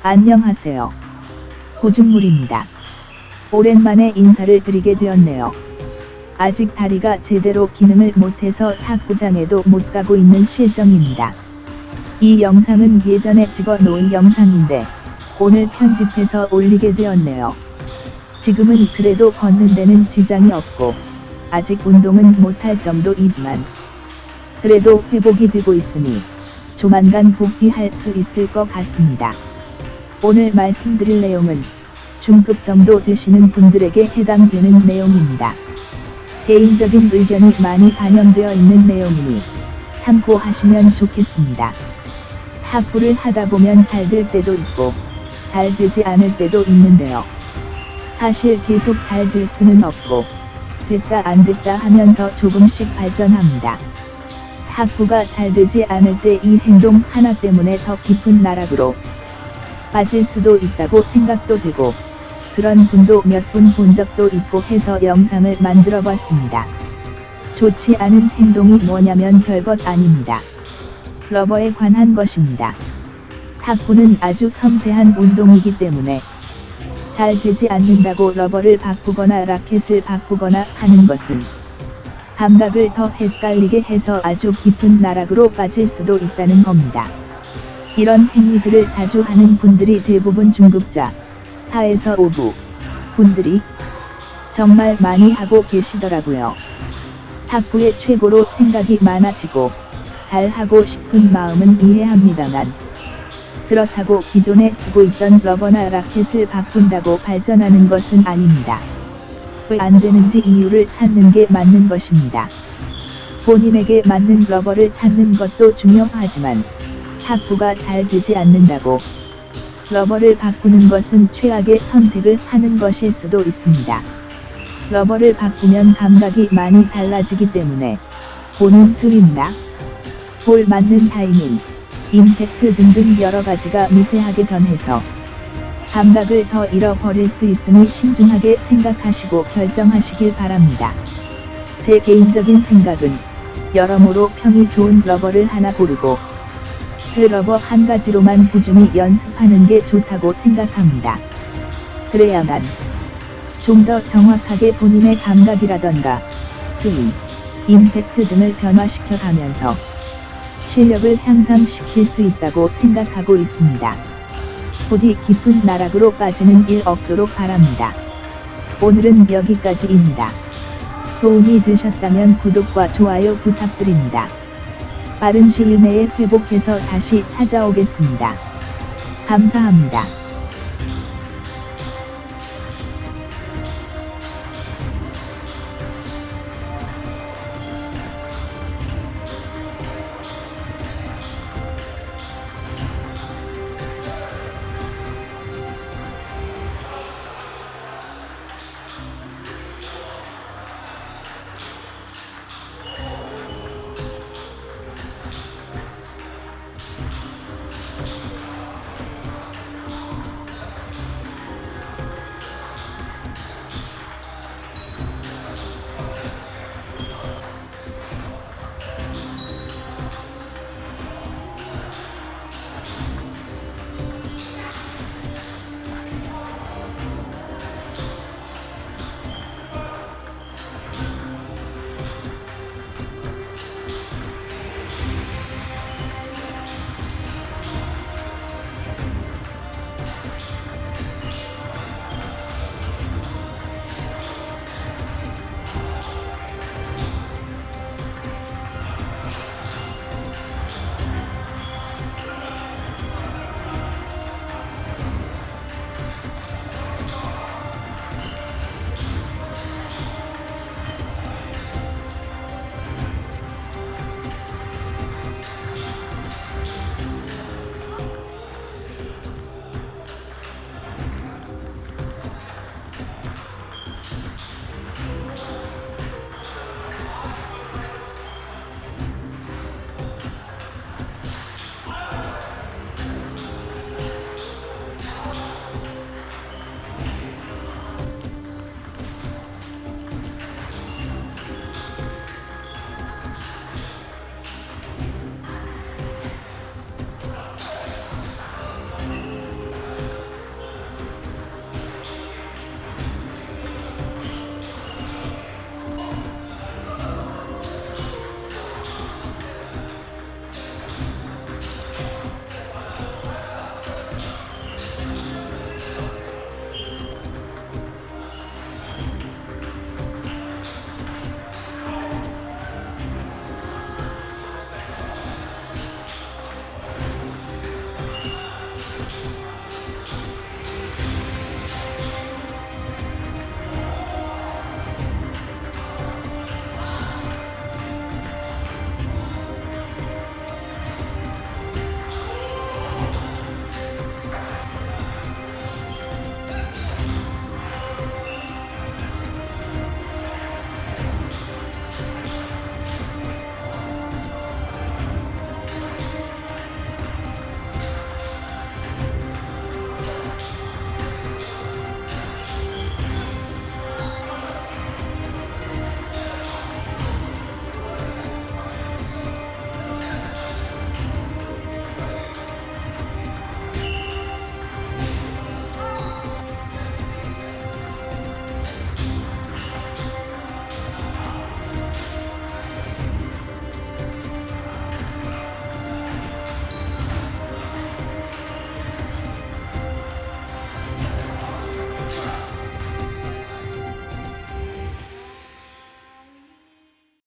안녕하세요. 고중물입니다. 오랜만에 인사를 드리게 되었네요. 아직 다리가 제대로 기능을 못해서 탁구장에도 못 가고 있는 실정입니다. 이 영상은 예전에 찍어 놓은 영상인데 오늘 편집해서 올리게 되었네요. 지금은 그래도 걷는 데는 지장이 없고 아직 운동은 못할 정도이지만 그래도 회복이 되고 있으니 조만간 복귀할 수 있을 것 같습니다. 오늘 말씀드릴 내용은 중급 정도 되시는 분들에게 해당되는 내용입니다. 개인적인 의견이 많이 반영되어 있는 내용이니 참고하시면 좋겠습니다. 탁구를 하다 보면 잘 될 때도 있고 잘 되지 않을 때도 있는데요. 사실 계속 잘 될 수는 없고 됐다 안 됐다 하면서 조금씩 발전합니다. 탁구가 잘 되지 않을 때 이 행동 하나 때문에 더 깊은 나락으로 빠질 수도 있다고 생각도 되고 그런 분도 몇 분 본 적도 있고 해서 영상을 만들어 봤습니다. 좋지 않은 행동이 뭐냐면 별것 아닙니다. 러버에 관한 것입니다. 탁구는 아주 섬세한 운동이기 때문에 잘 되지 않는다고 러버를 바꾸거나 라켓을 바꾸거나 하는 것은 감각을 더 헷갈리게 해서 아주 깊은 나락으로 빠질 수도 있다는 겁니다. 이런 행위들을 자주 하는 분들이 대부분 중급자, 4에서 5부 분들이 정말 많이 하고 계시더라고요. 탁구의 최고로 생각이 많아지고 잘하고 싶은 마음은 이해합니다만 그렇다고 기존에 쓰고 있던 러버나 라켓을 바꾼다고 발전하는 것은 아닙니다. 왜 안 되는지 이유를 찾는 게 맞는 것입니다. 본인에게 맞는 러버를 찾는 것도 중요하지만 탁구가 잘 되지 않는다고 러버를 바꾸는 것은 최악의 선택을 하는 것일 수도 있습니다. 러버를 바꾸면 감각이 많이 달라지기 때문에 보는 스윙나 볼 맞는 타이밍, 임팩트 등등 여러 가지가 미세하게 변해서 감각을 더 잃어버릴 수 있으니 신중하게 생각하시고 결정하시길 바랍니다. 제 개인적인 생각은 여러모로 평이 좋은 러버를 하나 고르고 그 러버 한 가지로만 꾸준히 연습하는 게 좋다고 생각합니다. 그래야만 좀 더 정확하게 본인의 감각이라던가 스윙, 임팩트 등을 변화시켜 가면서 실력을 향상시킬 수 있다고 생각하고 있습니다. 부디 깊은 나락으로 빠지는 일 없도록 바랍니다. 오늘은 여기까지입니다. 도움이 되셨다면 구독과 좋아요 부탁드립니다. 빠른 시일 내에 회복해서 다시 찾아오겠습니다. 감사합니다.